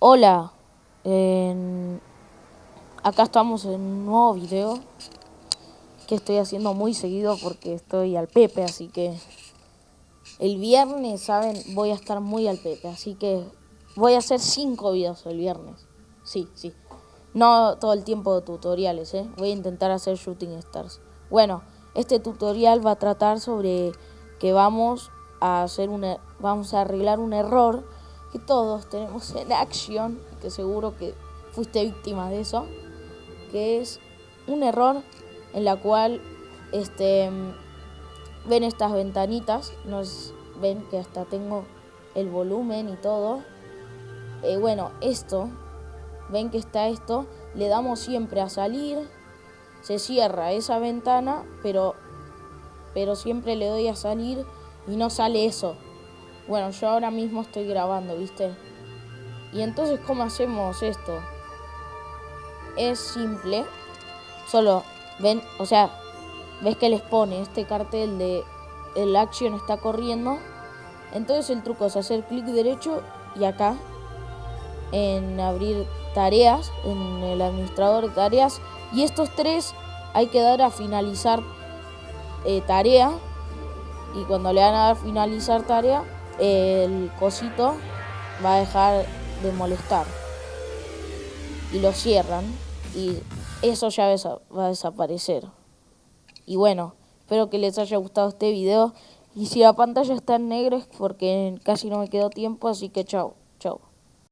Hola, acá estamos en un nuevo video que estoy haciendo muy seguido porque estoy al Pepe, así que el viernes, ¿saben? Voy a estar muy al Pepe, así que voy a hacer cinco videos el viernes. Sí, sí. No todo el tiempo de tutoriales, ¿eh? Voy a intentar hacer Shooting Stars. Bueno, este tutorial va a tratar sobre que vamos a hacer una, vamos a arreglar un error que todos tenemos en Action, que seguro que fuiste víctima de eso, que es un error en la cual este ven estas ventanitas, nos ven que hasta tengo el volumen y todo. Eh, bueno, esto, ven que está esto, le damos siempre a salir, se cierra esa ventana, pero, pero siempre le doy a salir y no sale eso. Bueno, yo ahora mismo estoy grabando, ¿viste? Y entonces, ¿cómo hacemos esto? Es simple. Solo, ven, o sea, ves que les pone este cartel de el action está corriendo. Entonces el truco es hacer clic derecho y acá en abrir tareas, en el administrador de tareas. Y estos tres hay que dar a finalizar eh, tarea. Y cuando le van a dar finalizar tarea, el cosito va a dejar de molestar. Y lo cierran. Y eso ya va a desaparecer. Y bueno, espero que les haya gustado este video. Y si la pantalla está en negro es porque casi no me quedó tiempo, así que chao, chao.